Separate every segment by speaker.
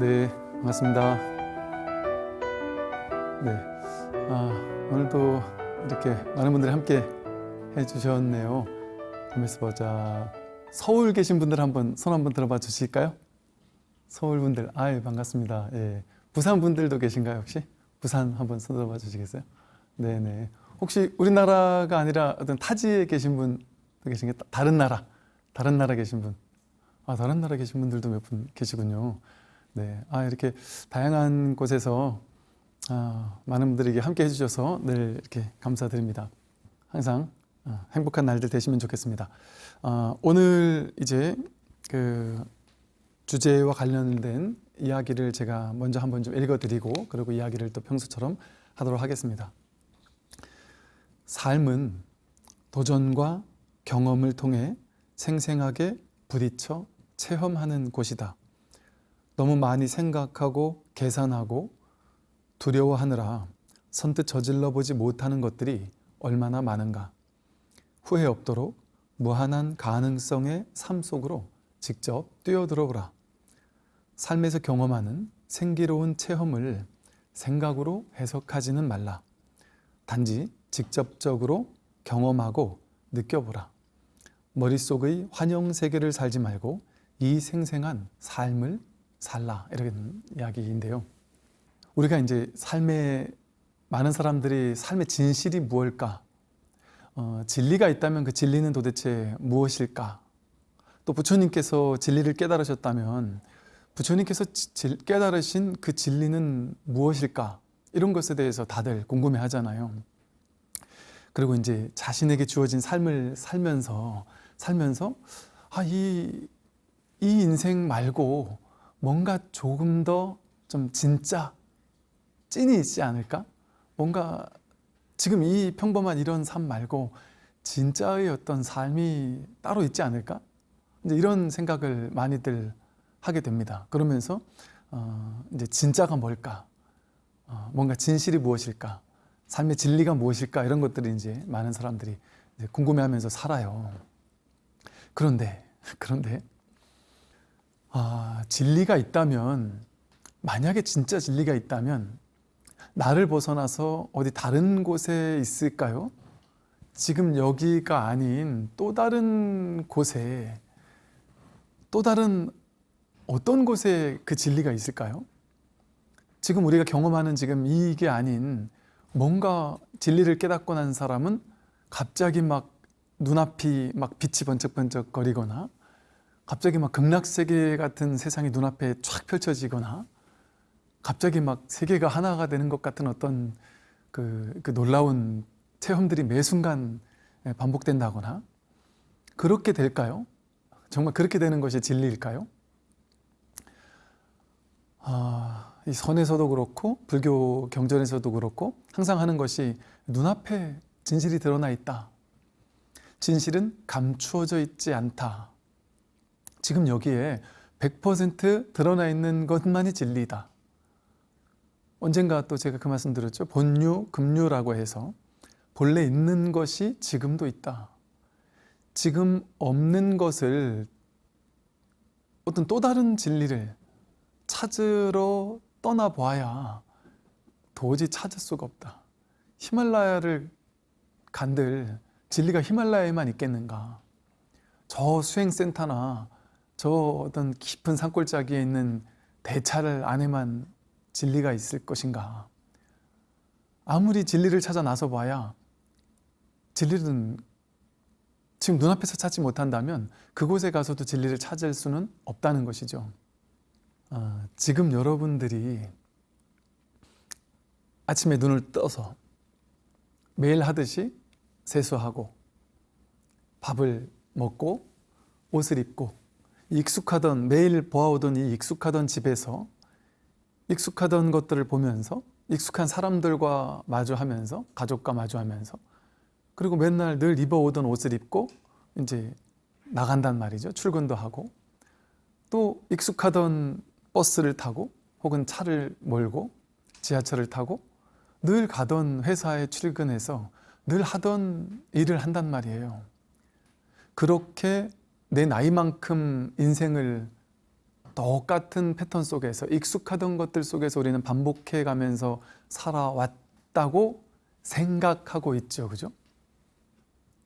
Speaker 1: 네, 반갑습니다. 네, 아, 오늘도 이렇게 많은 분들이 함께 해주셨네요. 가만있어 보자. 서울 계신 분들 한번 손 한번 들어봐 주실까요? 서울 분들, 아유 반갑습니다. 예, 부산 분들도 계신가요 혹시? 부산 한번 손 들어봐 주시겠어요? 네네. 혹시 우리나라가 아니라 어떤 타지에 계신 분도 계신가? 다른 나라, 다른 나라 계신 분. 아, 다른 나라 계신 분들도 몇 분 계시군요. 네, 아 이렇게 다양한 곳에서 아, 많은 분들에게 함께 해주셔서 늘 이렇게 감사드립니다. 항상 아, 행복한 날들 되시면 좋겠습니다. 아, 오늘 이제 그 주제와 관련된 이야기를 제가 먼저 한번 좀 읽어드리고 그리고 이야기를 또 평소처럼 하도록 하겠습니다. 삶은 도전과 경험을 통해 생생하게 부딪혀 체험하는 곳이다. 너무 많이 생각하고 계산하고 두려워하느라 선뜻 저질러 보지 못하는 것들이 얼마나 많은가. 후회 없도록 무한한 가능성의 삶 속으로 직접 뛰어들어오라. 삶에서 경험하는 생기로운 체험을 생각으로 해석하지는 말라. 단지 직접적으로 경험하고 느껴보라. 머릿속의 환영 세계를 살지 말고 이 생생한 삶을 살라 이런 이야기인데요. 우리가 이제 삶에 많은 사람들이 삶의 진실이 무엇일까? 어, 진리가 있다면 그 진리는 도대체 무엇일까? 또 부처님께서 진리를 깨달으셨다면 부처님께서 지, 깨달으신 그 진리는 무엇일까? 이런 것에 대해서 다들 궁금해 하잖아요. 그리고 이제 자신에게 주어진 삶을 살면서 살면서 아, 이, 이 인생 말고 뭔가 조금 더 좀 진짜 찐이 있지 않을까? 뭔가 지금 이 평범한 이런 삶 말고 진짜의 어떤 삶이 따로 있지 않을까? 이제 이런 생각을 많이들 하게 됩니다. 그러면서 어 이제 진짜가 뭘까? 어 뭔가 진실이 무엇일까? 삶의 진리가 무엇일까? 이런 것들이 이제 많은 사람들이 궁금해하면서 살아요. 그런데 그런데 아, 진리가 있다면 만약에 진짜 진리가 있다면 나를 벗어나서 어디 다른 곳에 있을까요? 지금 여기가 아닌 또 다른 곳에 또 다른 어떤 곳에 그 진리가 있을까요? 지금 우리가 경험하는 지금 이게 아닌 뭔가 진리를 깨닫고 난 사람은 갑자기 막 눈앞이 막 빛이 번쩍번쩍 거리거나 갑자기 막 극락세계 같은 세상이 눈앞에 쫙 펼쳐지거나 갑자기 막 세계가 하나가 되는 것 같은 어떤 그, 그 놀라운 체험들이 매 순간 반복된다거나 그렇게 될까요? 정말 그렇게 되는 것이 진리일까요? 아, 이 선에서도 그렇고 불교 경전에서도 그렇고 항상 하는 것이 눈앞에 진실이 드러나 있다. 진실은 감추어져 있지 않다. 지금 여기에 100% 드러나 있는 것만이 진리다. 언젠가 또 제가 그 말씀 드렸죠. 본유, 금유라고 해서 본래 있는 것이 지금도 있다. 지금 없는 것을 어떤 또 다른 진리를 찾으러 떠나봐야 도저히 찾을 수가 없다. 히말라야를 간들 진리가 히말라야에만 있겠는가. 저 수행센터나 저 어떤 깊은 산골짜기에 있는 대차를 안에만 진리가 있을 것인가? 아무리 진리를 찾아 나서 봐야 진리는 지금 눈앞에서 찾지 못한다면 그곳에 가서도 진리를 찾을 수는 없다는 것이죠. 아, 지금 여러분들이 아침에 눈을 떠서 매일 하듯이 세수하고 밥을 먹고 옷을 입고 익숙하던 매일 보아오던 이 익숙하던 집에서 익숙하던 것들을 보면서 익숙한 사람들과 마주하면서 가족과 마주하면서 그리고 맨날 늘 입어오던 옷을 입고 이제 나간단 말이죠. 출근도 하고. 또 익숙하던 버스를 타고 혹은 차를 몰고 지하철을 타고 늘 가던 회사에 출근해서 늘 하던 일을 한단 말이에요. 그렇게 내 나이만큼 인생을 똑같은 패턴 속에서 익숙하던 것들 속에서 우리는 반복해 가면서 살아왔다고 생각하고 있죠. 그죠?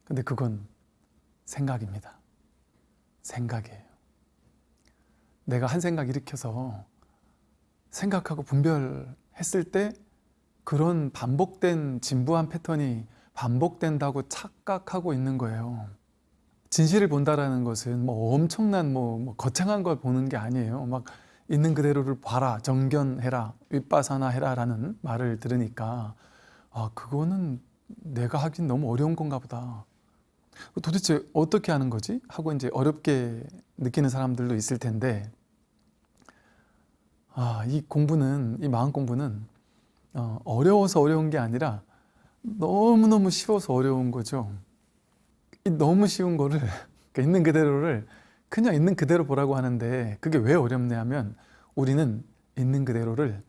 Speaker 1: 근데 그건 생각입니다. 생각이에요. 내가 한 생각 일으켜서 생각하고 분별했을 때 그런 반복된 진부한 패턴이 반복된다고 착각하고 있는 거예요. 진실을 본다라는 것은 뭐 엄청난 뭐, 뭐 거창한 걸 보는 게 아니에요. 막 있는 그대로를 봐라, 정견해라, 윗바사나 해라라는 말을 들으니까 아 그거는 내가 하긴 너무 어려운 건가 보다. 도대체 어떻게 하는 거지? 하고 이제 어렵게 느끼는 사람들도 있을 텐데 아, 이 공부는 이 마음 공부는 어, 어려워서 어려운 게 아니라 너무너무 쉬워서 어려운 거죠. 이 너무 쉬운 거를 그러니까 있는 그대로를 그냥 있는 그대로 보라고 하는데 그게 왜 어렵냐 하면 우리는 있는 그대로를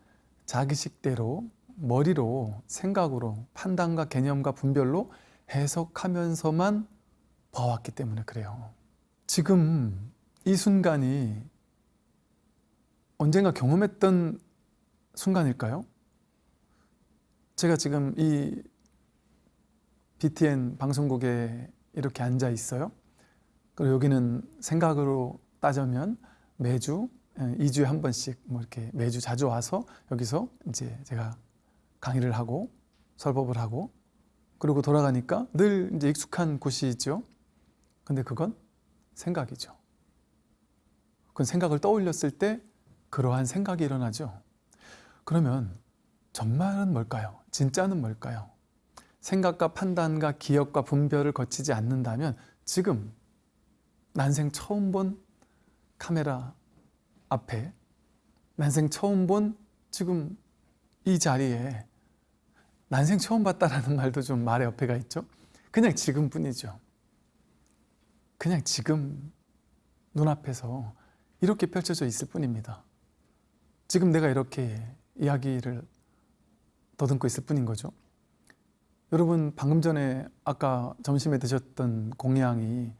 Speaker 1: 자기식대로 머리로 생각으로 판단과 개념과 분별로 해석하면서만 봐왔기 때문에 그래요. 지금 이 순간이 언젠가 경험했던 순간일까요? 제가 지금 이 BTN 방송국에 이렇게 앉아 있어요. 그리고 여기는 생각으로 따지면 매주 2주에 한 번씩 뭐 이렇게 매주 자주 와서 여기서 이제 제가 강의를 하고 설법을 하고 그리고 돌아가니까 늘 이제 익숙한 곳이죠. 근데 그건 생각이죠. 그건 생각을 떠올렸을 때 그러한 생각이 일어나죠. 그러면 정말은 뭘까요? 진짜는 뭘까요? 생각과 판단과 기억과 분별을 거치지 않는다면 지금 난생 처음 본 카메라 앞에 난생 처음 본 지금 이 자리에 난생 처음 봤다라는 말도 좀 말의 옆에가 있죠. 그냥 지금뿐이죠. 그냥 지금 눈앞에서 이렇게 펼쳐져 있을 뿐입니다. 지금 내가 이렇게 이야기를 더듬고 있을 뿐인 거죠. 여러분 방금 전에 아까 점심에 드셨던 공양이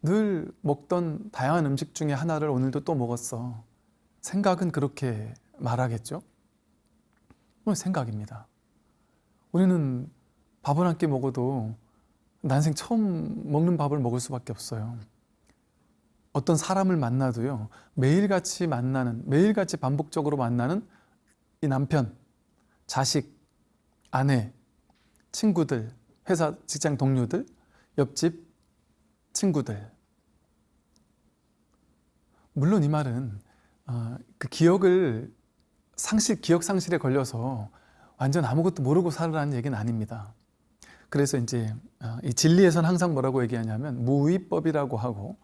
Speaker 1: 늘 먹던 다양한 음식 중에 하나를 오늘도 또 먹었어. 생각은 그렇게 말하겠죠? 생각입니다. 우리는 밥을 한 끼 먹어도 난생 처음 먹는 밥을 먹을 수밖에 없어요. 어떤 사람을 만나도요, 매일같이 만나는, 매일같이 반복적으로 만나는 이 남편, 자식, 아내, 친구들, 회사 직장 동료들, 옆집 친구들. 물론 이 말은 어, 그 기억을 상실, 기억 상실에 걸려서 완전 아무것도 모르고 살으라는 얘기는 아닙니다. 그래서 이제 어, 이 진리에선 항상 뭐라고 얘기하냐면 무위법이라고 하고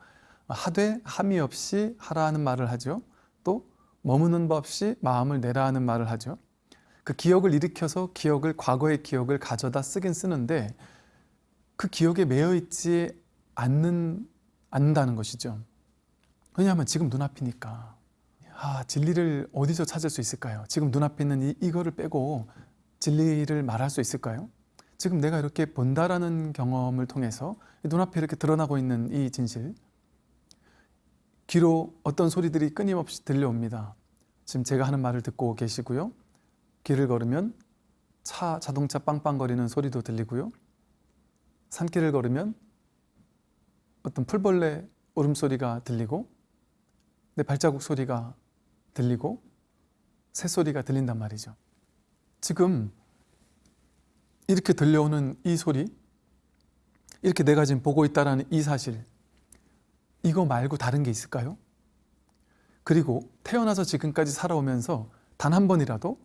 Speaker 1: 하되 함이 없이 하라는 말을 하죠. 또 머무는 법 없이 마음을 내라는 말을 하죠. 그 기억을 일으켜서 기억을 과거의 기억을 가져다 쓰긴 쓰는데 그 기억에 매여 있지 않는 않는다는 것이죠. 왜냐하면 지금 눈앞이니까. 아, 진리를 어디서 찾을 수 있을까요? 지금 눈앞에 있는 이, 이거를 빼고 진리를 말할 수 있을까요? 지금 내가 이렇게 본다라는 경험을 통해서 눈앞에 이렇게 드러나고 있는 이 진실 귀로 어떤 소리들이 끊임없이 들려옵니다. 지금 제가 하는 말을 듣고 계시고요. 길을 걸으면 차, 자동차 빵빵거리는 소리도 들리고요. 산길을 걸으면 어떤 풀벌레 울음소리가 들리고 내 발자국 소리가 들리고 새소리가 들린단 말이죠. 지금 이렇게 들려오는 이 소리 이렇게 내가 지금 보고 있다는 이 사실 이거 말고 다른 게 있을까요? 그리고 태어나서 지금까지 살아오면서 단 한 번이라도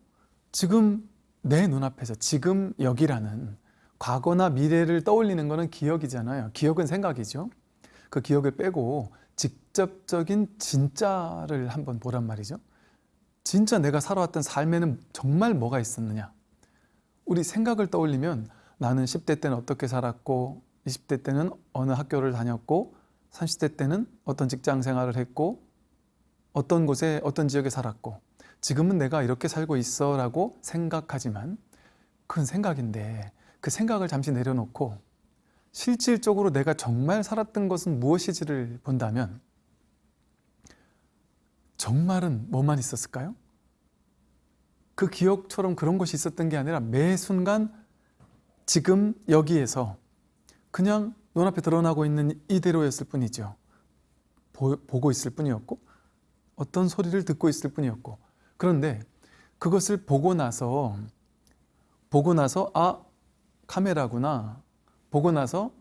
Speaker 1: 지금 내 눈앞에서 지금 여기라는 과거나 미래를 떠올리는 것은 기억이잖아요. 기억은 생각이죠. 그 기억을 빼고 직접적인 진짜를 한번 보란 말이죠. 진짜 내가 살아왔던 삶에는 정말 뭐가 있었느냐. 우리 생각을 떠올리면 나는 10대 때는 어떻게 살았고 20대 때는 어느 학교를 다녔고 30대 때는 어떤 직장 생활을 했고 어떤 곳에 어떤 지역에 살았고 지금은 내가 이렇게 살고 있어 라고 생각하지만 그건 생각인데 그 생각을 잠시 내려놓고 실질적으로 내가 정말 살았던 것은 무엇이지를 본다면 정말은 뭐만 있었을까요? 그 기억처럼 그런 것이 있었던 게 아니라 매 순간 지금 여기에서 그냥 눈앞에 드러나고 있는 이대로였을 뿐이죠. 보, 보고 있을 뿐이었고 어떤 소리를 듣고 있을 뿐이었고 그런데 그것을 보고 나서 보고 나서 아 카메라구나. 보고 나서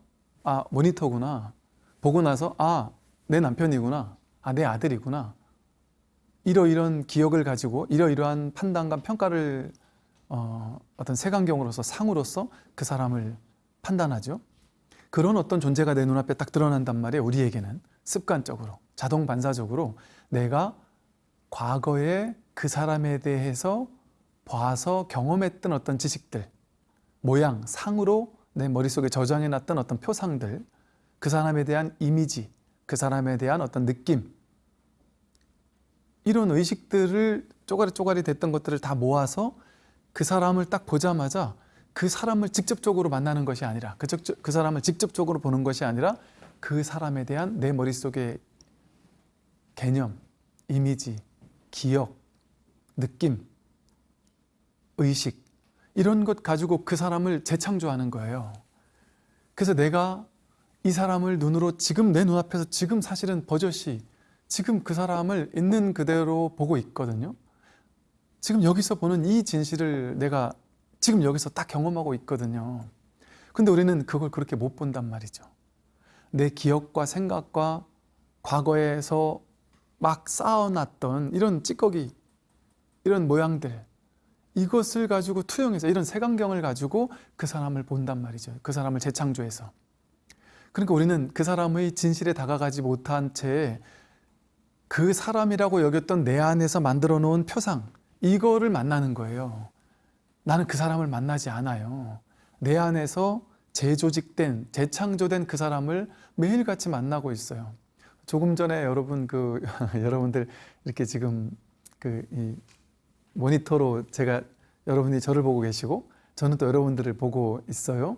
Speaker 1: 아 모니터구나. 보고 나서 아 내 남편이구나. 아 내 아들이구나. 이러이런 기억을 가지고 이러이러한 판단과 평가를 어, 어떤 색안경으로서 상으로서 그 사람을 판단하죠. 그런 어떤 존재가 내 눈앞에 딱 드러난단 말이에요. 우리에게는. 습관적으로 자동 반사적으로. 내가 과거에 그 사람에 대해서 봐서 경험했던 어떤 지식들 모양, 상으로 내 머릿속에 저장해놨던 어떤 표상들 그 사람에 대한 이미지 그 사람에 대한 어떤 느낌 이런 의식들을 쪼가리 쪼가리 됐던 것들을 다 모아서 그 사람을 딱 보자마자 그 사람을 직접적으로 만나는 것이 아니라 그, 적- 그 사람을 직접적으로 보는 것이 아니라 그 사람에 대한 내 머릿속의 개념, 이미지, 기억, 느낌, 의식 이런 것 가지고 그 사람을 재창조하는 거예요. 그래서 내가 이 사람을 눈으로 지금 내 눈앞에서 지금 사실은 버젓이 지금 그 사람을 있는 그대로 보고 있거든요. 지금 여기서 보는 이 진실을 내가 지금 여기서 딱 경험하고 있거든요. 근데 우리는 그걸 그렇게 못 본단 말이죠. 내 기억과 생각과 과거에서 막 쌓아놨던 이런 찌꺼기, 이런 모양들, 이것을 가지고 투영해서 이런 색안경을 가지고 그 사람을 본단 말이죠. 그 사람을 재창조해서. 그러니까 우리는 그 사람의 진실에 다가가지 못한 채 그 사람이라고 여겼던 내 안에서 만들어 놓은 표상, 이거를 만나는 거예요. 나는 그 사람을 만나지 않아요. 내 안에서 재조직된, 재창조된 그 사람을 매일같이 만나고 있어요. 조금 전에 여러분 그 여러분들 이렇게 지금 그이 모니터로 제가 여러분이 저를 보고 계시고 저는 또 여러분들을 보고 있어요.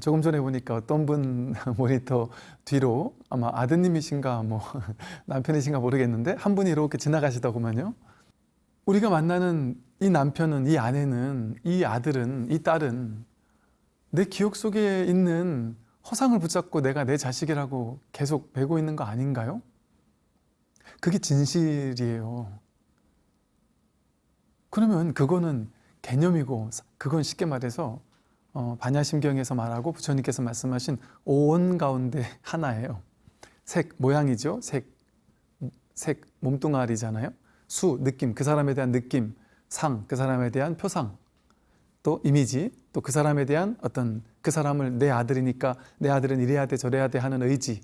Speaker 1: 조금 전에 보니까 어떤 분 모니터 뒤로 아마 아드님이신가 뭐 남편이신가 모르겠는데 한 분이 이렇게 지나가시더구만요. 우리가 만나는 이 남편은 이 아내는 이 아들은 이 딸은 내 기억 속에 있는 허상을 붙잡고 내가 내 자식이라고 계속 배고 있는 거 아닌가요? 그게 진실이에요. 그러면 그거는 개념이고 그건 쉽게 말해서 어, 반야심경에서 말하고 부처님께서 말씀하신 오온 가운데 하나예요. 색, 모양이죠. 색, 색 몸뚱아리잖아요. 수, 느낌, 그 사람에 대한 느낌, 상, 그 사람에 대한 표상, 또 이미지, 또 그 사람에 대한 어떤 그 사람을 내 아들이니까 내 아들은 이래야 돼 저래야 돼 하는 의지,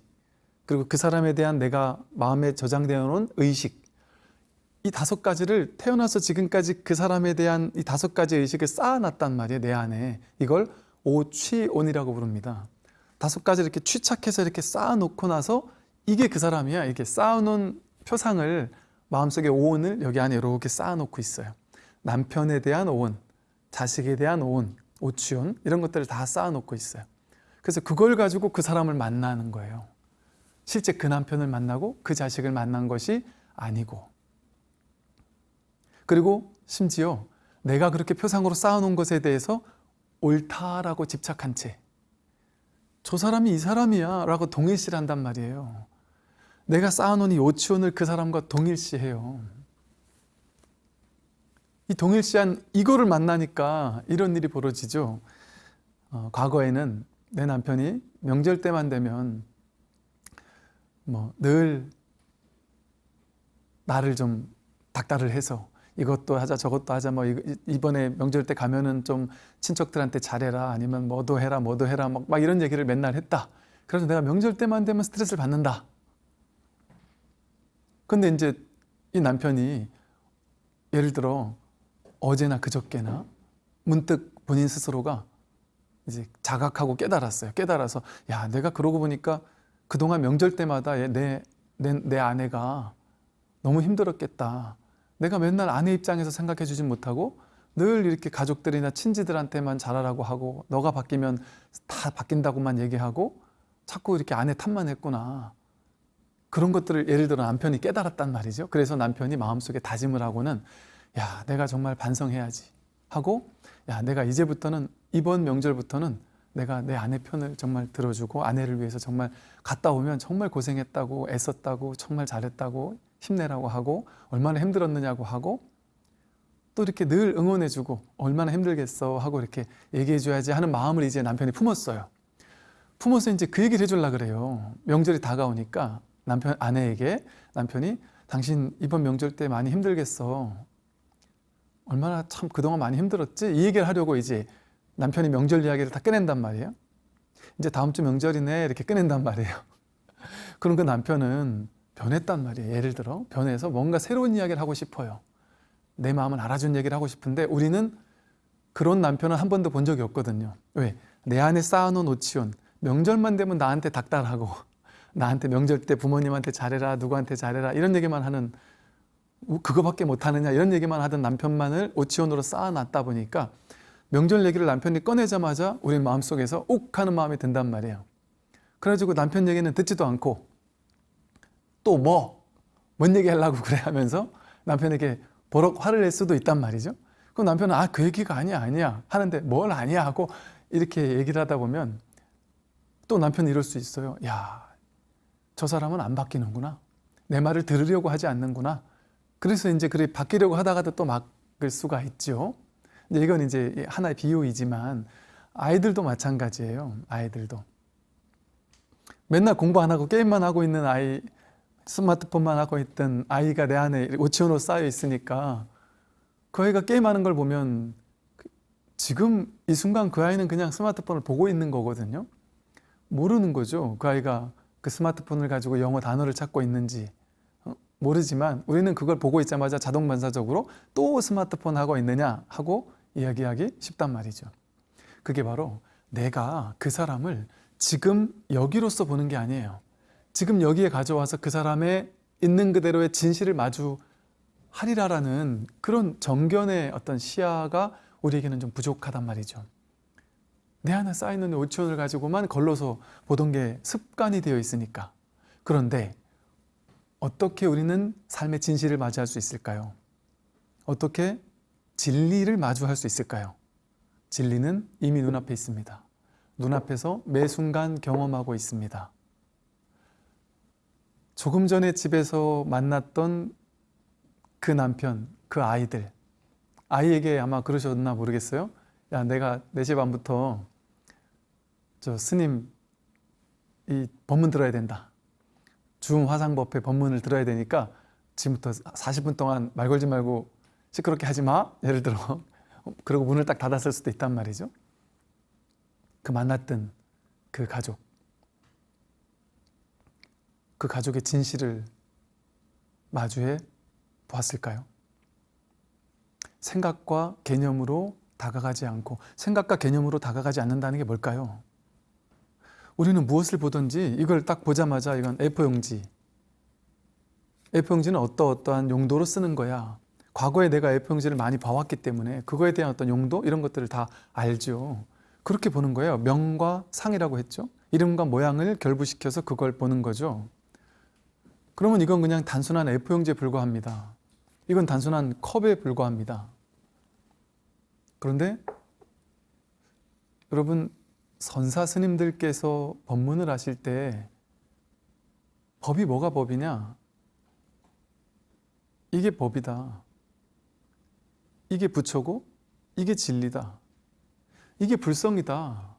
Speaker 1: 그리고 그 사람에 대한 내가 마음에 저장되어 놓은 의식, 이 다섯 가지를 태어나서 지금까지 그 사람에 대한 이 다섯 가지 의식을 쌓아놨단 말이에요 내 안에. 이걸 오취온이라고 부릅니다. 다섯 가지 이렇게 취착해서 이렇게 쌓아놓고 나서 이게 그 사람이야. 이렇게 쌓아놓은 표상을 마음속에 오온을 여기 안에 이렇게 쌓아놓고 있어요. 남편에 대한 오온 자식에 대한 오온 오취온 이런 것들을 다 쌓아놓고 있어요. 그래서 그걸 가지고 그 사람을 만나는 거예요. 실제 그 남편을 만나고 그 자식을 만난 것이 아니고 그리고 심지어 내가 그렇게 표상으로 쌓아놓은 것에 대해서 옳다라고 집착한 채 저 사람이 이 사람이야 라고 동일시한단 말이에요. 내가 쌓아놓은 이 오치온을 그 사람과 동일시해요. 이 동일시한 이거를 만나니까 이런 일이 벌어지죠. 어, 과거에는 내 남편이 명절 때만 되면 뭐 늘 나를 좀 닥달을 해서 이것도 하자 저것도 하자 뭐 이- 이번에 명절 때 가면은 좀 친척들한테 잘해라 아니면 뭐도 해라 뭐도 해라 막, 막 이런 얘기를 맨날 했다. 그래서 내가 명절 때만 되면 스트레스를 받는다. 근데 이제 이 남편이 예를 들어 어제나 그저께나 문득 본인 스스로가 이제 자각하고 깨달았어요. 깨달아서 야 내가 그러고 보니까 그동안 명절 때마다 얘- 내, 내, 내 아내가 너무 힘들었겠다 내가 맨날 아내 입장에서 생각해 주진 못하고 늘 이렇게 가족들이나 친지들한테만 잘하라고 하고 너가 바뀌면 다 바뀐다고만 얘기하고 자꾸 이렇게 아내 탓만 했구나 그런 것들을 예를 들어 남편이 깨달았단 말이죠. 그래서 남편이 마음속에 다짐을 하고는 야, 내가 정말 반성해야지 하고 야, 내가 이제부터는 이번 명절부터는 내가 내 아내 편을 정말 들어주고 아내를 위해서 정말 갔다 오면 정말 고생했다고 애썼다고 정말 잘했다고 힘내라고 하고 얼마나 힘들었느냐고 하고 또 이렇게 늘 응원해주고 얼마나 힘들겠어 하고 이렇게 얘기해줘야지 하는 마음을 이제 남편이 품었어요. 품어서 이제 그 얘기를 해주려 그래요. 명절이 다가오니까 남편 아내에게 남편이 당신 이번 명절 때 많이 힘들겠어. 얼마나 참 그동안 많이 힘들었지? 이 얘기를 하려고 이제 남편이 명절 이야기를 다 꺼낸단 말이에요. 이제 다음 주 명절이네 이렇게 꺼낸단 말이에요. 그럼 그 남편은 변했단 말이에요. 예를 들어 변해서 뭔가 새로운 이야기를 하고 싶어요. 내 마음을 알아준 얘기를 하고 싶은데 우리는 그런 남편은 한 번도 본 적이 없거든요. 왜? 내 안에 쌓아놓은 오치온 명절만 되면 나한테 닥달하고 나한테 명절 때 부모님한테 잘해라 누구한테 잘해라 이런 얘기만 하는 그거밖에 못하느냐 이런 얘기만 하던 남편만을 오치온으로 쌓아놨다 보니까 명절 얘기를 남편이 꺼내자마자 우리 마음속에서 욱 하는 마음이 든단 말이에요. 그래가지고 남편 얘기는 듣지도 않고 또 뭐? 뭔 얘기 하려고 그래 하면서 남편에게 버럭 화를 낼 수도 있단 말이죠. 그럼 남편은 아 그 얘기가 아니야 아니야 하는데 뭘 아니야 하고 이렇게 얘기를 하다 보면 또 남편이 이럴 수 있어요. 야, 저 사람은 안 바뀌는구나. 내 말을 들으려고 하지 않는구나. 그래서 이제 그래 바뀌려고 하다가도 또 막을 수가 있죠. 이제 이건 이제 하나의 비유이지만 아이들도 마찬가지예요. 아이들도 맨날 공부 안 하고 게임만 하고 있는 아이, 스마트폰만 하고 있던 아이가 내 안에 오치온으로 쌓여 있으니까 그 아이가 게임하는 걸 보면 지금 이 순간 그 아이는 그냥 스마트폰을 보고 있는 거거든요. 모르는 거죠. 그 아이가 그 스마트폰을 가지고 영어 단어를 찾고 있는지 어, 모르지만 우리는 그걸 보고 있자마자 자동 반사적으로 또 스마트폰 하고 있느냐 하고 이야기하기 쉽단 말이죠. 그게 바로 내가 그 사람을 지금 여기로서 보는 게 아니에요. 지금 여기에 가져와서 그 사람의 있는 그대로의 진실을 마주하리라라는 그런 정견의 어떤 시야가 우리에게는 좀 부족하단 말이죠. 내 안에 쌓이는 오천을 가지고만 걸러서 보던 게 습관이 되어 있으니까. 그런데 어떻게 우리는 삶의 진실을 맞이할 수 있을까요? 어떻게 진리를 마주할 수 있을까요? 진리는 이미 눈앞에 있습니다. 눈앞에서 매 순간 경험하고 있습니다. 조금 전에 집에서 만났던 그 남편, 그 아이들 아이에게 아마 그러셨나 모르겠어요. 야 내가 4시 반부터 저 스님 이 법문 들어야 된다. 중화상법회 법문을 들어야 되니까 지금부터 40분 동안 말 걸지 말고 시끄럽게 하지 마. 예를 들어 그리고 문을 딱 닫았을 수도 있단 말이죠. 그 만났던 그 가족 그 가족의 진실을 마주해 보았을까요? 생각과 개념으로 다가가지 않고 생각과 개념으로 다가가지 않는다는 게 뭘까요? 우리는 무엇을 보든지 이걸 딱 보자마자 이건 A4용지. A4용지는 어떠어떠한 용도로 쓰는 거야. 과거에 내가 A4용지를 많이 봐왔기 때문에 그거에 대한 어떤 용도? 이런 것들을 다 알죠. 그렇게 보는 거예요. 명과 상이라고 했죠? 이름과 모양을 결부시켜서 그걸 보는 거죠 그러면 이건 그냥 단순한 A4용지에 불과합니다 이건 단순한 컵에 불과합니다 그런데 여러분 선사 스님들께서 법문을 하실 때 법이 뭐가 법이냐? 이게 법이다. 이게 부처고 이게 진리다. 이게 불성이다.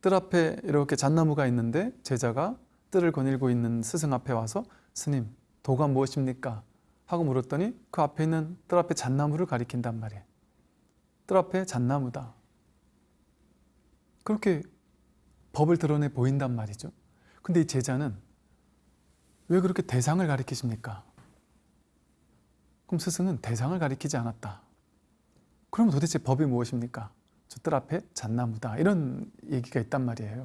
Speaker 1: 뜰 앞에 이렇게 잣나무가 있는데 제자가 뜰을 거닐고 있는 스승 앞에 와서 스님 도가 무엇입니까? 하고 물었더니 그 앞에 있는 뜰 앞에 잣나무를 가리킨단 말이에요. 뜰 앞에 잣나무다. 그렇게 법을 드러내 보인단 말이죠. 근데 이 제자는 왜 그렇게 대상을 가리키십니까? 그럼 스승은 대상을 가리키지 않았다. 그럼 도대체 법이 무엇입니까? 저뜰 앞에 잣나무다. 이런 얘기가 있단 말이에요.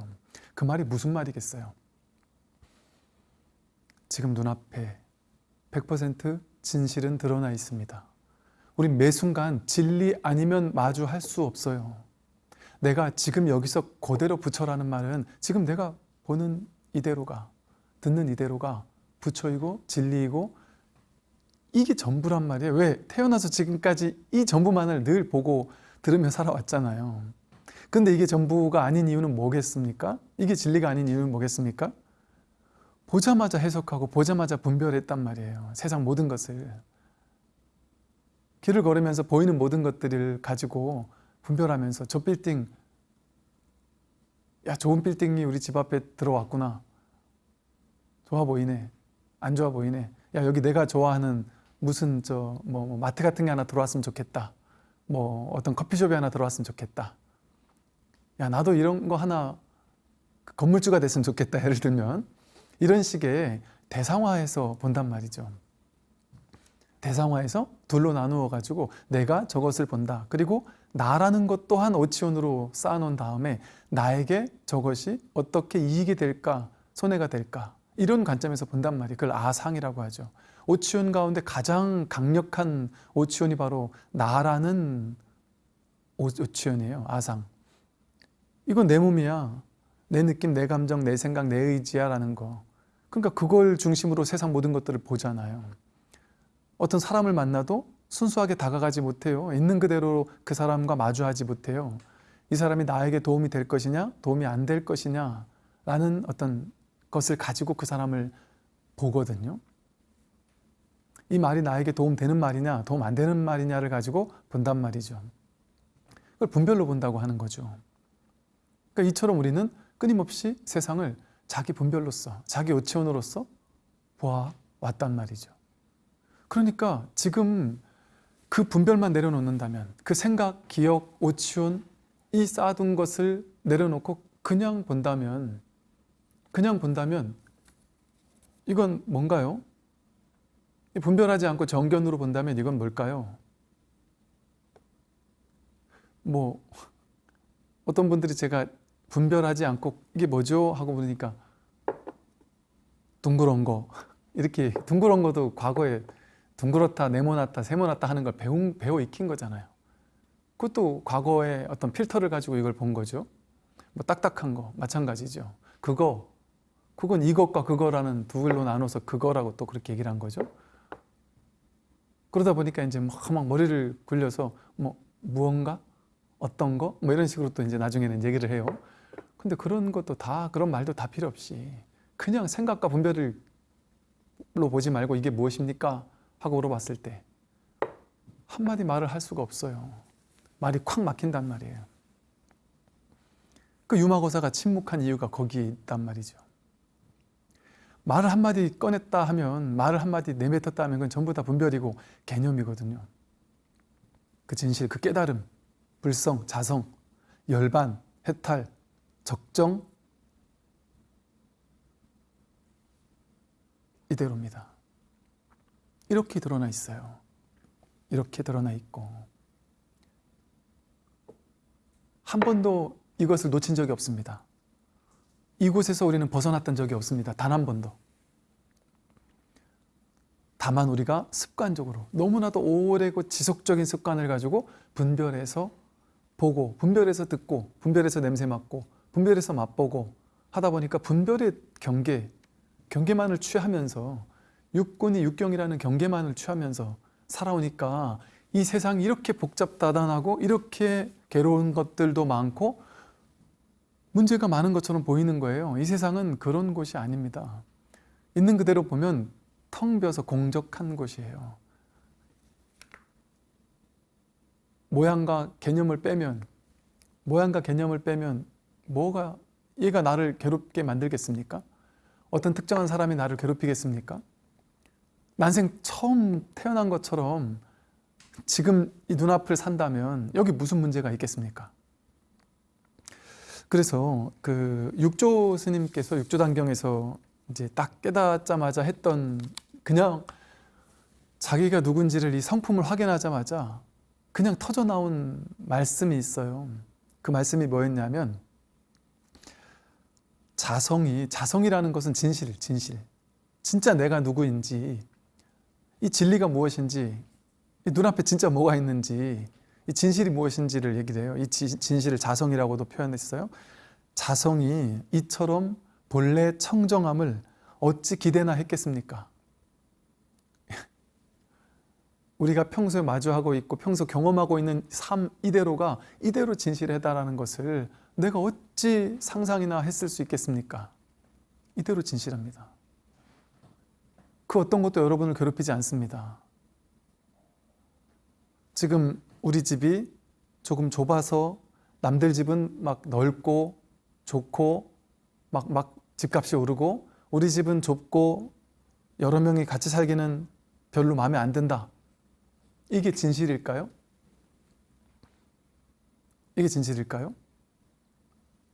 Speaker 1: 그 말이 무슨 말이겠어요? 지금 눈앞에 100% 진실은 드러나 있습니다. 우리 매 순간 진리 아니면 마주할 수 없어요. 내가 지금 여기서 그대로 부처라는 말은 지금 내가 보는 이대로가 듣는 이대로가 부처이고 진리이고 이게 전부란 말이에요. 왜? 태어나서 지금까지 이 전부만을 늘 보고 들으며 살아왔잖아요. 근데 이게 전부가 아닌 이유는 뭐겠습니까? 이게 진리가 아닌 이유는 뭐겠습니까? 보자마자 해석하고 보자마자 분별했단 말이에요. 세상 모든 것을. 길을 걸으면서 보이는 모든 것들을 가지고 분별하면서 저 빌딩 야 좋은 빌딩이 우리 집 앞에 들어왔구나. 좋아 보이네. 안 좋아 보이네. 야 여기 내가 좋아하는 무슨 저 뭐 마트 같은 게 하나 들어왔으면 좋겠다. 뭐 어떤 커피숍이 하나 들어왔으면 좋겠다. 야 나도 이런 거 하나 건물주가 됐으면 좋겠다. 예를 들면 이런 식의 대상화해서 본단 말이죠. 대상화해서 둘로 나누어 가지고 내가 저것을 본다. 그리고 나라는 것 또한 오치온으로 쌓아놓은 다음에 나에게 저것이 어떻게 이익이 될까, 손해가 될까 이런 관점에서 본단 말이에요. 그걸 아상이라고 하죠. 오치온 가운데 가장 강력한 오치온이 바로 나라는 오- 오치온이에요. 아상. 이건 내 몸이야. 내 느낌, 내 감정, 내 생각, 내 의지야 라는 거. 그러니까 그걸 중심으로 세상 모든 것들을 보잖아요. 어떤 사람을 만나도 순수하게 다가가지 못해요. 있는 그대로 그 사람과 마주하지 못해요. 이 사람이 나에게 도움이 될 것이냐, 도움이 안 될 것이냐, 라는 어떤 것을 가지고 그 사람을 보거든요. 이 말이 나에게 도움 되는 말이냐, 도움 안 되는 말이냐를 가지고 본단 말이죠. 그걸 분별로 본다고 하는 거죠. 그러니까 이처럼 우리는 끊임없이 세상을 자기 분별로서, 자기 오체원으로서 보아왔단 말이죠. 그러니까 지금 그 분별만 내려놓는다면 그 생각, 기억, 오치온 이 쌓아둔 것을 내려놓고 그냥 본다면 그냥 본다면 이건 뭔가요? 이 분별하지 않고 정견으로 본다면 이건 뭘까요? 뭐 어떤 분들이 제가 분별하지 않고 이게 뭐죠? 하고 보니까 둥그런 거 이렇게 둥그런 거도 과거에 둥그렇다, 네모났다, 세모났다 하는 걸 배운, 배워 익힌 거잖아요. 그것도 과거의 어떤 필터를 가지고 이걸 본 거죠. 뭐 딱딱한 거 마찬가지죠. 그거 그건 이것과 그거라는 두 글로 나눠서 그거라고 또 그렇게 얘기를 한 거죠. 그러다 보니까 이제 막, 막 머리를 굴려서 뭐 무언가 어떤 거 뭐 이런 식으로 또 이제 나중에는 얘기를 해요. 근데 그런 것도 다 그런 말도 다 필요 없이 그냥 생각과 분별을 로 보지 말고 이게 무엇입니까? 하고 물어봤을 때 한마디 말을 할 수가 없어요. 말이 콱 막힌단 말이에요. 그 유마고사가 침묵한 이유가 거기에 있단 말이죠. 말을 한마디 꺼냈다 하면 말을 한마디 내뱉었다 하면 그건 전부 다 분별이고 개념이거든요. 그 진실, 그 깨달음, 불성, 자성, 열반, 해탈, 적정 이대로입니다. 이렇게 드러나 있어요. 이렇게 드러나 있고 한 번도 이것을 놓친 적이 없습니다. 이곳에서 우리는 벗어났던 적이 없습니다. 단 한 번도. 다만 우리가 습관적으로 너무나도 오래고 지속적인 습관을 가지고 분별해서 보고 분별해서 듣고 분별해서 냄새 맡고 분별해서 맛보고 하다 보니까 분별의 경계 경계만을 취하면서 육군이 육경이라는 경계만을 취하면서 살아오니까 이 세상이 이렇게 복잡다단하고 이렇게 괴로운 것들도 많고 문제가 많은 것처럼 보이는 거예요. 이 세상은 그런 곳이 아닙니다. 있는 그대로 보면 텅 비어서 공적한 곳이에요. 모양과 개념을 빼면 모양과 개념을 빼면 뭐가 얘가 나를 괴롭게 만들겠습니까? 어떤 특정한 사람이 나를 괴롭히겠습니까? 난생 처음 태어난 것처럼 지금 이 눈앞을 산다면 여기 무슨 문제가 있겠습니까? 그래서 그 육조 스님께서 육조 단경에서 이제 딱 깨닫자마자 했던 그냥 자기가 누군지를 이 성품을 확인하자마자 그냥 터져 나온 말씀이 있어요. 그 말씀이 뭐였냐면 자성이 자성이라는 것은 진실, 진실. 진짜 내가 누구인지 이 진리가 무엇인지 이 눈앞에 진짜 뭐가 있는지 이 진실이 무엇인지를 얘기를 해요. 이 지- 진실을 자성이라고도 표현했어요. 자성이 이처럼 본래 청정함을 어찌 기대나 했겠습니까? 우리가 평소에 마주하고 있고 평소 경험하고 있는 삶 이대로가 이대로 진실하다라는 것을 내가 어찌 상상이나 했을 수 있겠습니까? 이대로 진실합니다. 그 어떤 것도 여러분을 괴롭히지 않습니다. 지금 우리 집이 조금 좁아서 남들 집은 막 넓고 좋고 막, 막 집값이 오르고 우리 집은 좁고 여러 명이 같이 살기는 별로 마음에 안 든다. 이게 진실일까요? 이게 진실일까요?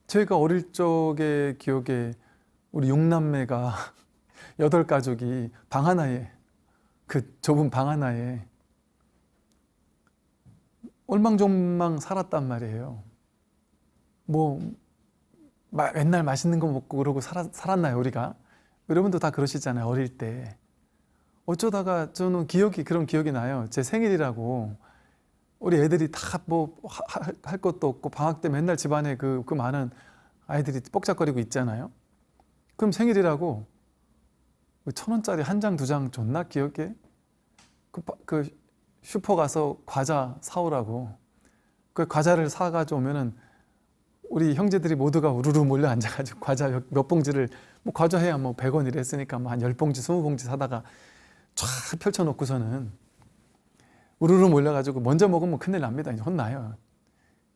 Speaker 1: 저희가 어릴 적의 기억에 우리 육남매가 여덟 가족이 방 하나에 그 좁은 방 하나에 얼망졸망 살았단 말이에요. 뭐 마, 맨날 맛있는 거 먹고 그러고 살았, 살았나요 우리가? 여러분도 다 그러시잖아요 어릴 때. 어쩌다가 저는 기억이 그런 기억이 나요. 제 생일이라고 우리 애들이 다 뭐 할 것도 없고 방학 때 맨날 집안에 그, 그 많은 아이들이 뻑짝거리고 있잖아요. 그럼 생일이라고 천 원짜리 한 장 두 장 줬나 기억에? 그, 그 슈퍼 가서 과자 사오라고. 그 과자를 사가지고 오면은 우리 형제들이 모두가 우르르 몰려 앉아가지고 과자 몇, 몇 봉지를 뭐 과자 해야 뭐 100원이라 했으니까 뭐 한 10봉지 20봉지 사다가 쫙 펼쳐놓고서는 우르르 몰려가지고 먼저 먹으면 큰일 납니다. 이제 혼나요.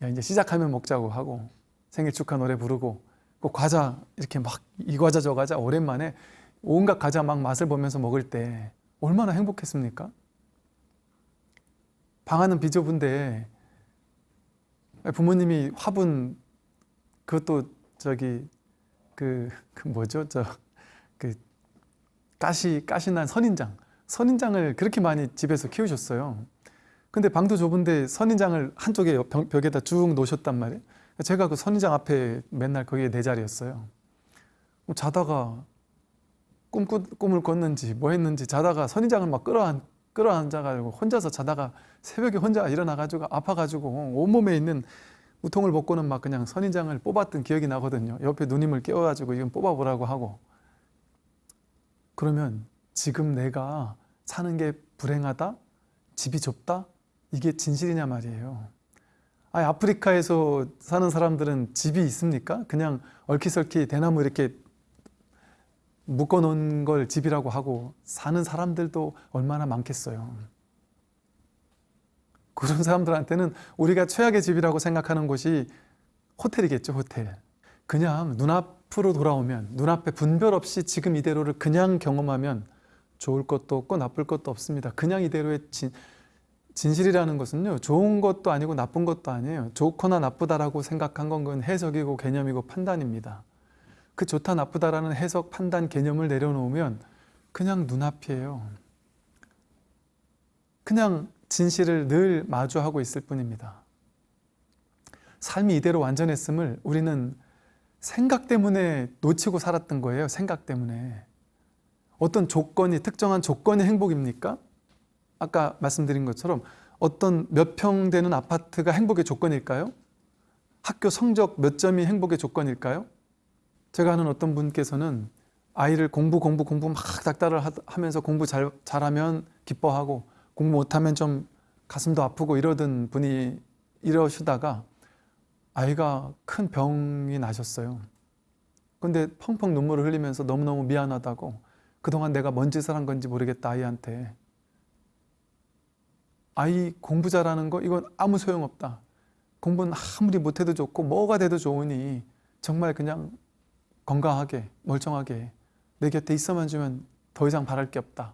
Speaker 1: 야 이제 시작하면 먹자고 하고 생일 축하 노래 부르고 그 과자 이렇게 막 이 과자 저 과자 오랜만에 온갖 과자 막 맛을 보면서 먹을 때 얼마나 행복했습니까? 방안은 비좁은데 부모님이 화분 그것도 저기 그, 그 뭐죠 저그 가시 가시난 선인장 선인장을 그렇게 많이 집에서 키우셨어요. 근데 방도 좁은데 선인장을 한쪽에 벽에다 쭉 놓으셨단 말이에요. 제가 그 선인장 앞에 맨날 거기에 내 자리였어요. 뭐 자다가 꿈, 꿈을 꿨는지 뭐 했는지 자다가 선인장을 막 끌어안, 끌어앉아가지고 혼자서 자다가 새벽에 혼자 일어나가지고 아파가지고 온몸에 있는 우통을 벗고는 막 그냥 선인장을 뽑았던 기억이 나거든요. 옆에 누님을 깨워가지고 이건 뽑아보라고 하고 그러면 지금 내가 사는 게 불행하다? 집이 좁다? 이게 진실이냐 말이에요. 아 아프리카에서 사는 사람들은 집이 있습니까? 그냥 얼키설키 대나무 이렇게 묶어 놓은 걸 집이라고 하고 사는 사람들도 얼마나 많겠어요. 그런 사람들한테는 우리가 최악의 집이라고 생각하는 곳이 호텔이겠죠, 호텔. 그냥 눈앞으로 돌아오면 눈앞에 분별 없이 지금 이대로를 그냥 경험하면 좋을 것도 없고 나쁠 것도 없습니다. 그냥 이대로의 진, 진실이라는 것은요 좋은 것도 아니고 나쁜 것도 아니에요. 좋거나 나쁘다라고 생각한 건 해석이고 개념이고 판단입니다. 그 좋다 나쁘다라는 해석 판단 개념을 내려놓으면 그냥 눈앞이에요. 그냥 진실을 늘 마주하고 있을 뿐입니다. 삶이 이대로 완전했음을 우리는 생각 때문에 놓치고 살았던 거예요. 생각 때문에. 어떤 조건이 특정한 조건이 행복입니까? 아까 말씀드린 것처럼 어떤 몇 평 되는 아파트가 행복의 조건일까요? 학교 성적 몇 점이 행복의 조건일까요? 제가 아는 어떤 분께서는 아이를 공부 공부 공부 막 닥달을 하면서 공부 잘, 잘하면 기뻐하고 공부 못하면 좀 가슴도 아프고 이러던 분이 이러시다가 아이가 큰 병이 나셨어요. 근데 펑펑 눈물을 흘리면서 너무너무 미안하다고 그동안 내가 뭔 짓을 한 건지 모르겠다 아이한테 아이 공부 잘하는 거 이건 아무 소용없다 공부는 아무리 못해도 좋고 뭐가 돼도 좋으니 정말 그냥 건강하게 멀쩡하게 내 곁에 있어만 주면 더 이상 바랄 게 없다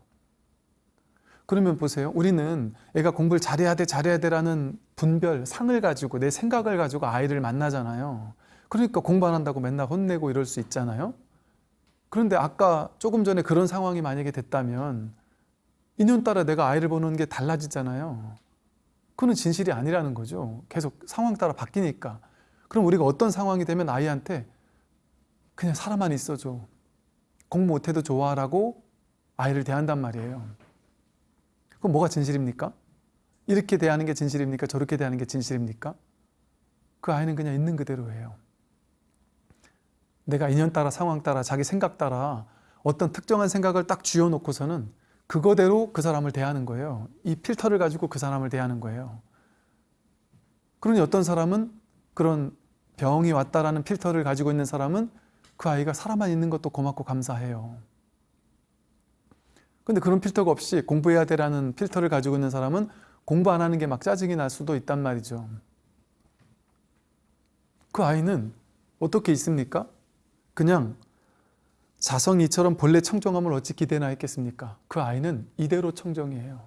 Speaker 1: 그러면 보세요 우리는 애가 공부를 잘해야 돼 잘해야 돼 라는 분별 상을 가지고 내 생각을 가지고 아이를 만나잖아요 그러니까 공부 안 한다고 맨날 혼내고 이럴 수 있잖아요 그런데 아까 조금 전에 그런 상황이 만약에 됐다면 인연따라 내가 아이를 보는 게 달라지잖아요. 그건 진실이 아니라는 거죠. 계속 상황 따라 바뀌니까. 그럼 우리가 어떤 상황이 되면 아이한테 그냥 살아만 있어줘. 공부 못해도 좋아라고 아이를 대한단 말이에요. 그럼 뭐가 진실입니까? 이렇게 대하는 게 진실입니까? 저렇게 대하는 게 진실입니까? 그 아이는 그냥 있는 그대로예요. 내가 인연 따라 상황 따라 자기 생각 따라 어떤 특정한 생각을 딱 쥐어놓고서는 그거대로 그 사람을 대하는 거예요. 이 필터를 가지고 그 사람을 대하는 거예요. 그러니 어떤 사람은 그런 병이 왔다라는 필터를 가지고 있는 사람은 그 아이가 살아만 있는 것도 고맙고 감사해요. 근데 그런 필터가 없이 공부해야 되라는 필터를 가지고 있는 사람은 공부 안 하는 게 막 짜증이 날 수도 있단 말이죠. 그 아이는 어떻게 있습니까? 그냥 자성이 이처럼 본래 청정함을 어찌 기대나 했겠습니까? 그 아이는 이대로 청정이에요.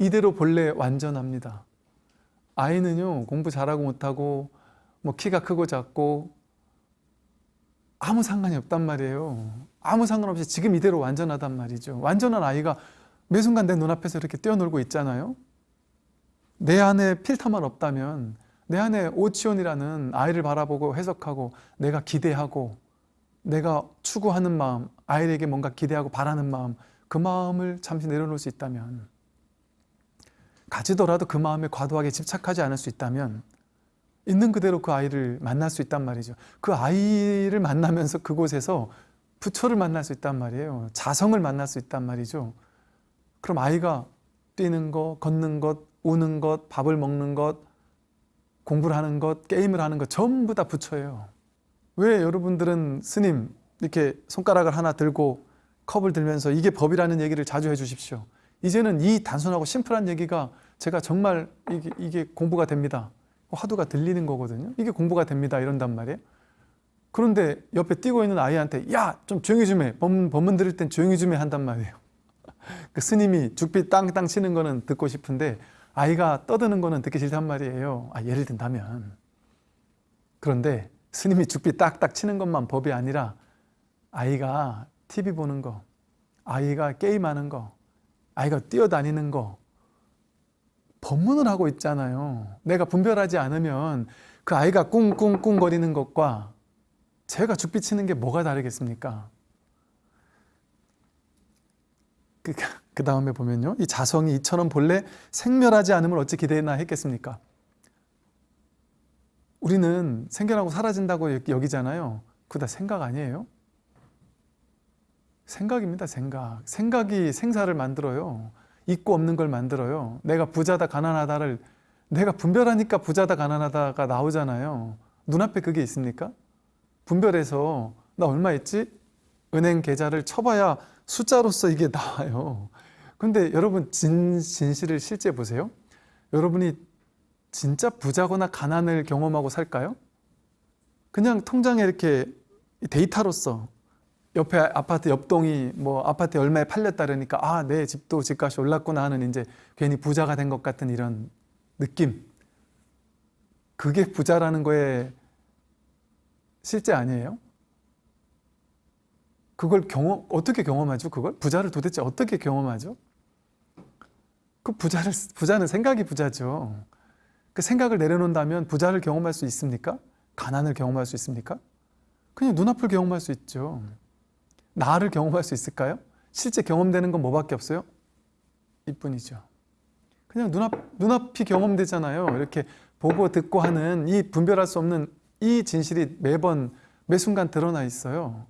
Speaker 1: 이대로 본래 완전합니다. 아이는요 공부 잘하고 못하고 뭐 키가 크고 작고 아무 상관이 없단 말이에요. 아무 상관없이 지금 이대로 완전하단 말이죠. 완전한 아이가 매 순간 내 눈앞에서 이렇게 뛰어놀고 있잖아요. 내 안에 필터만 없다면 내 안에 오치온이라는 아이를 바라보고 해석하고 내가 기대하고 내가 추구하는 마음, 아이에게 뭔가 기대하고 바라는 마음 그 마음을 잠시 내려놓을 수 있다면 가지더라도 그 마음에 과도하게 집착하지 않을 수 있다면 있는 그대로 그 아이를 만날 수 있단 말이죠. 그 아이를 만나면서 그곳에서 부처를 만날 수 있단 말이에요. 자성을 만날 수 있단 말이죠. 그럼 아이가 뛰는 것, 걷는 것, 우는 것, 밥을 먹는 것, 공부를 하는 것, 게임을 하는 것 전부 다 부처예요. 왜 여러분들은 스님 이렇게 손가락을 하나 들고 컵을 들면서 이게 법이라는 얘기를 자주 해주십시오. 이제는 이 단순하고 심플한 얘기가 제가 정말 이게, 이게 공부가 됩니다. 화두가 들리는 거거든요. 이게 공부가 됩니다. 이런단 말이에요. 그런데 옆에 뛰고 있는 아이한테 야 좀 조용히 좀 해. 법문, 법문 들을 땐 조용히 좀 해 한단 말이에요. 그 스님이 죽빛 땅땅 치는 거는 듣고 싶은데 아이가 떠드는 거는 듣기 싫단 말이에요. 아, 예를 든다면. 그런데 스님이 죽빛 딱딱 치는 것만 법이 아니라 아이가 TV 보는 거, 아이가 게임하는 거, 아이가 뛰어다니는 거 법문을 하고 있잖아요. 내가 분별하지 않으면 그 아이가 꿍꿍꿍 거리는 것과 제가 죽빛 치는 게 뭐가 다르겠습니까? 그, 그 다음에 보면요. 이 자성이 이처럼 본래 생멸하지 않음을 어찌 기대나 했겠습니까? 우리는 생겨나고 사라진다고 여기잖아요. 그거 다 생각 아니에요? 생각입니다. 생각. 생각이 생사를 만들어요. 있고 없는 걸 만들어요. 내가 부자다 가난하다를 내가 분별하니까 부자다 가난하다가 나오잖아요. 눈앞에 그게 있습니까? 분별해서 나 얼마 있지? 은행 계좌를 쳐봐야 숫자로서 이게 나와요. 근데 여러분 진, 진실을 실제 보세요. 여러분이 진짜 부자거나 가난을 경험하고 살까요? 그냥 통장에 이렇게 데이터로서 옆에 아파트 옆동이 뭐 아파트 얼마에 팔렸다 그러니까 아 내 집도 집값이 올랐구나 하는 이제 괜히 부자가 된 것 같은 이런 느낌 그게 부자라는 거에 실제 아니에요? 그걸 경험 어떻게 경험하죠? 그걸 부자를 도대체 어떻게 경험하죠? 그 부자를 부자는 생각이 부자죠. 그 생각을 내려놓는다면 부자를 경험할 수 있습니까? 가난을 경험할 수 있습니까? 그냥 눈앞을 경험할 수 있죠. 나를 경험할 수 있을까요? 실제 경험되는 건 뭐밖에 없어요? 이뿐이죠. 그냥 눈앞, 눈앞이 경험되잖아요. 이렇게 보고 듣고 하는 이 분별할 수 없는 이 진실이 매번 매 순간 드러나 있어요.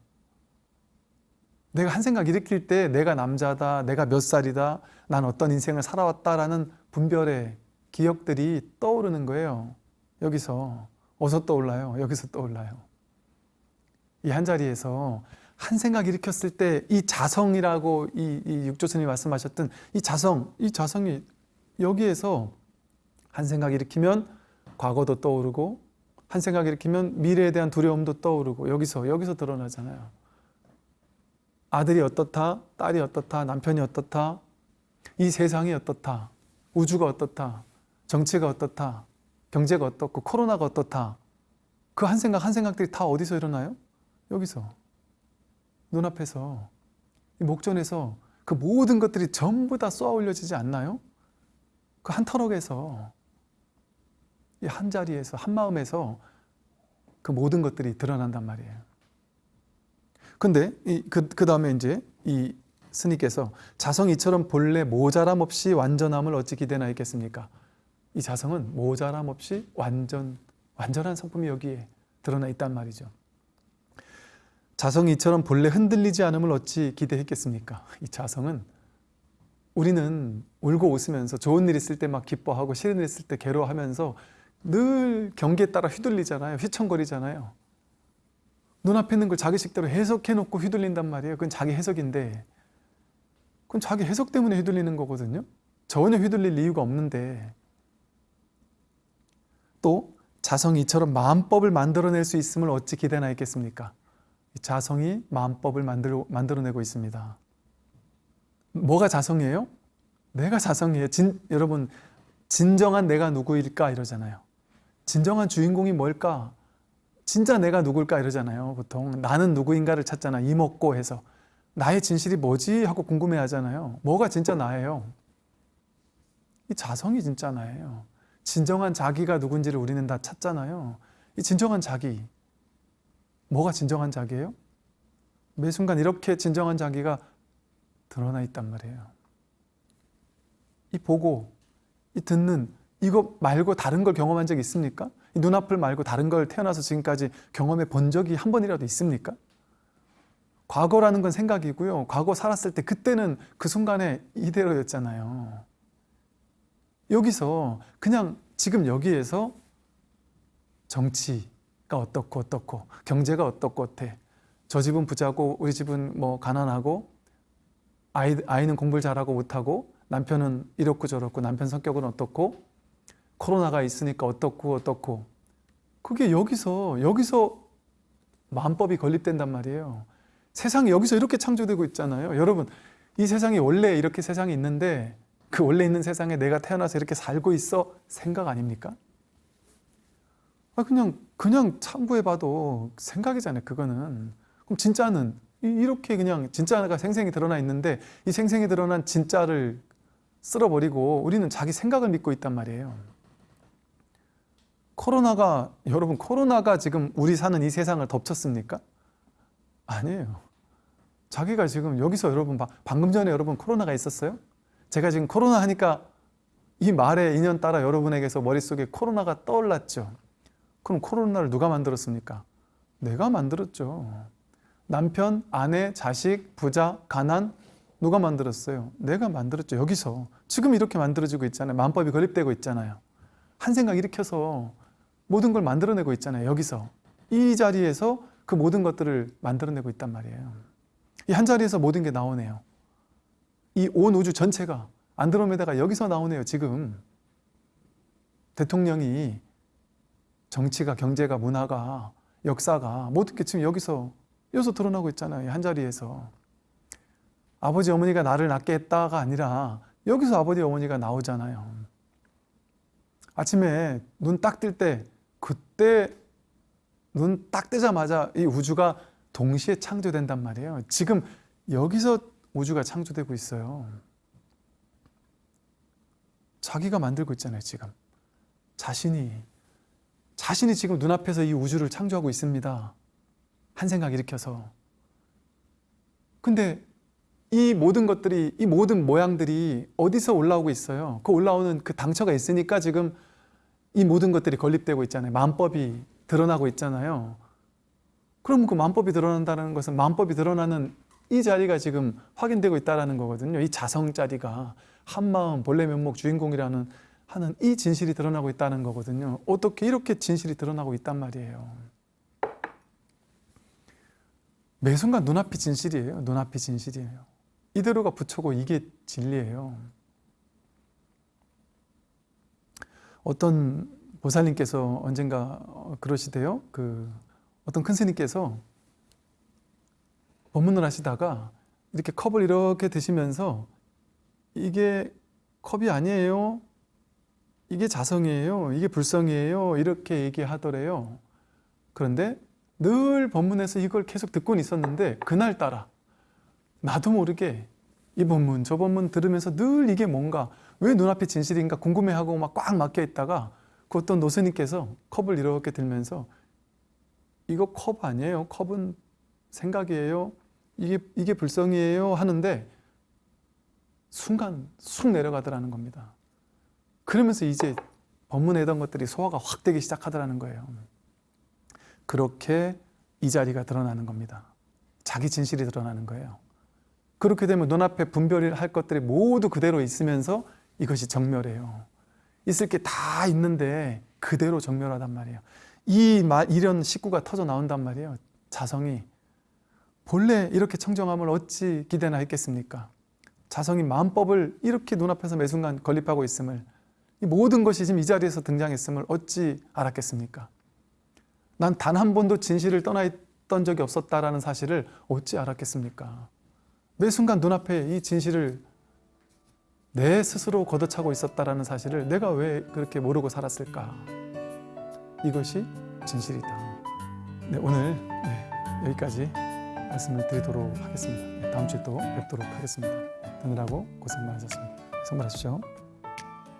Speaker 1: 내가 한 생각 일으킬 때 내가 남자다, 내가 몇 살이다, 난 어떤 인생을 살아왔다라는 분별의 기억들이 떠오르는 거예요. 여기서 어디서 떠올라요? 여기서 떠올라요. 이 한자리에서 한 생각 일으켰을 때 이 자성이라고 이, 이 육조스님이 말씀하셨던 이 자성, 이 자성이 여기에서 한 생각 일으키면 과거도 떠오르고 한 생각 일으키면 미래에 대한 두려움도 떠오르고 여기서 여기서 드러나잖아요. 아들이 어떻다, 딸이 어떻다, 남편이 어떻다, 이 세상이 어떻다, 우주가 어떻다, 정치가 어떻다, 경제가 어떻고 코로나가 어떻다. 그 한 생각 한 생각들이 다 어디서 일어나요? 여기서. 눈앞에서 이 목전에서 그 모든 것들이 전부 다 쏘아 올려지지 않나요? 그 한 터럭에서 이한 자리에서 한 마음에서 그 모든 것들이 드러난단 말이에요. 근데 그, 그 다음에 이제 이 스님께서 자성 이처럼 본래 모자람 없이 완전함을 어찌 기대나 있겠습니까? 이 자성은 모자람 없이 완전, 완전한 성품이 여기에 드러나 있단 말이죠. 자성이 이처럼 본래 흔들리지 않음을 어찌 기대했겠습니까? 이 자성은 우리는 울고 웃으면서 좋은 일 있을 때 막 기뻐하고 싫은 일 있을 때 괴로워하면서 늘 경기에 따라 휘둘리잖아요. 휘청거리잖아요. 눈앞에 있는 걸 자기식대로 해석해 놓고 휘둘린단 말이에요. 그건 자기 해석인데 그건 자기 해석 때문에 휘둘리는 거거든요. 전혀 휘둘릴 이유가 없는데 또 자성이 이처럼 마음법을 만들어낼 수 있음을 어찌 기대나 했겠습니까? 이 자성이 마음법을 만들어, 만들어내고 있습니다. 뭐가 자성이에요? 내가 자성이에요. 진, 여러분 진정한 내가 누구일까 이러잖아요. 진정한 주인공이 뭘까? 진짜 내가 누굴까 이러잖아요. 보통 나는 누구인가를 찾잖아. 이먹고 해서 나의 진실이 뭐지 하고 궁금해 하잖아요. 뭐가 진짜 나예요? 이 자성이 진짜 나예요. 진정한 자기가 누군지를 우리는 다 찾잖아요. 이 진정한 자기 뭐가 진정한 자기예요? 매 순간 이렇게 진정한 자기가 드러나 있단 말이에요. 이 보고, 이 듣는 이거 말고 다른 걸 경험한 적 있습니까? 이 눈앞을 말고 다른 걸 태어나서 지금까지 경험해 본 적이 한 번이라도 있습니까? 과거라는 건 생각이고요. 과거 살았을 때 그때는 그 순간에 이대로였잖아요. 여기서 그냥 지금 여기에서 정치가 어떻고 어떻고 경제가 어떻고 어때? 저 집은 부자고 우리 집은 뭐 가난하고 아이, 아이는 공부를 잘하고 못하고 남편은 이렇고 저렇고 남편 성격은 어떻고 코로나가 있으니까 어떻고 어떻고. 그게 여기서 여기서 마음법이 건립된단 말이에요. 세상이 여기서 이렇게 창조되고 있잖아요. 여러분 이 세상이 원래 이렇게 세상이 있는데 그 원래 있는 세상에 내가 태어나서 이렇게 살고 있어? 생각 아닙니까? 아 그냥 그냥 참고해봐도 생각이잖아요 그거는 그럼 진짜는 이렇게 그냥 진짜가 생생히 드러나 있는데 이 생생히 드러난 진짜를 쓸어버리고 우리는 자기 생각을 믿고 있단 말이에요 코로나가 여러분 코로나가 지금 우리 사는 이 세상을 덮쳤습니까? 아니에요 자기가 지금 여기서 여러분 방금 전에 여러분 코로나가 있었어요? 제가 지금 코로나 하니까 이 말에 인연 따라 여러분에게서 머릿속에 코로나가 떠올랐죠. 그럼 코로나를 누가 만들었습니까? 내가 만들었죠. 남편, 아내, 자식, 부자, 가난 누가 만들었어요? 내가 만들었죠. 여기서 지금 이렇게 만들어지고 있잖아요. 마음법이 건립되고 있잖아요. 한 생각 일으켜서 모든 걸 만들어내고 있잖아요. 여기서 이 자리에서 그 모든 것들을 만들어내고 있단 말이에요. 이 한 자리에서 모든 게 나오네요. 이 온 우주 전체가 안드로메다가 여기서 나오네요. 지금 대통령이 정치가 경제가 문화가 역사가 모든 게 지금 여기서 여기서 드러나고 있잖아요. 한 자리에서 아버지 어머니가 나를 낳게 했다가 아니라 여기서 아버지 어머니가 나오잖아요. 아침에 눈 딱 뜰 때 그때 눈 딱 뜨자마자 이 우주가 동시에 창조된단 말이에요. 지금 여기서 우주가 창조되고 있어요. 자기가 만들고 있잖아요, 지금. 자신이 자신이 지금 눈앞에서 이 우주를 창조하고 있습니다. 한 생각 일으켜서. 근데 이 모든 것들이 이 모든 모양들이 어디서 올라오고 있어요? 그 올라오는 그 당처가 있으니까 지금 이 모든 것들이 건립되고 있잖아요. 마음법이 드러나고 있잖아요. 그럼 그 마음법이 드러난다는 것은 마음법이 드러나는 이 자리가 지금 확인되고 있다는 거거든요. 이 자성 자리가 한마음 본래 면목 주인공이라는 하는 이 진실이 드러나고 있다는 거거든요. 어떻게 이렇게 진실이 드러나고 있단 말이에요. 매 순간 눈앞이 진실이에요. 눈앞이 진실이에요. 이대로가 부처고 이게 진리예요. 어떤 보살님께서 언젠가 그러시대요. 그 어떤 큰 스님께서 법문을 하시다가 이렇게 컵을 이렇게 드시면서 이게 컵이 아니에요. 이게 자성이에요. 이게 불성이에요. 이렇게 얘기하더래요. 그런데 늘 법문에서 이걸 계속 듣고는 있었는데 그날따라 나도 모르게 이 법문 저 법문 들으면서 늘 이게 뭔가 왜 눈앞에 진실인가 궁금해하고 막 꽉 막혀 있다가 그 어떤 노스님께서 컵을 이렇게 들면서 이거 컵 아니에요. 컵은 생각이에요. 이게, 이게 불성이에요. 하는데 순간 쑥 내려가더라는 겁니다. 그러면서 이제 법문에 던 것들이 소화가 확 되기 시작하더라는 거예요. 그렇게 이 자리가 드러나는 겁니다. 자기 진실이 드러나는 거예요. 그렇게 되면 눈앞에 분별을 할 것들이 모두 그대로 있으면서 이것이 정멸이에요. 있을 게 다 있는데 그대로 정멸하단 말이에요. 이 말, 이런 식구가 터져 나온단 말이에요. 자성이 본래 이렇게 청정함을 어찌 기대나 했겠습니까? 자성이 마음법을 이렇게 눈앞에서 매 순간 건립하고 있음을 이 모든 것이 지금 이 자리에서 등장했음을 어찌 알았겠습니까? 난 단 한 번도 진실을 떠나 있던 적이 없었다라는 사실을 어찌 알았겠습니까? 매 순간 눈앞에 이 진실을 내 스스로 걷어차고 있었다라는 사실을 내가 왜 그렇게 모르고 살았을까? 이것이 진실이다. 네, 오늘 네, 여기까지 말씀을 드리도록 하겠습니다. 네, 다음 주에 또 뵙도록 하겠습니다. 듣느라고 고생 많으셨습니다. 선물하십시오.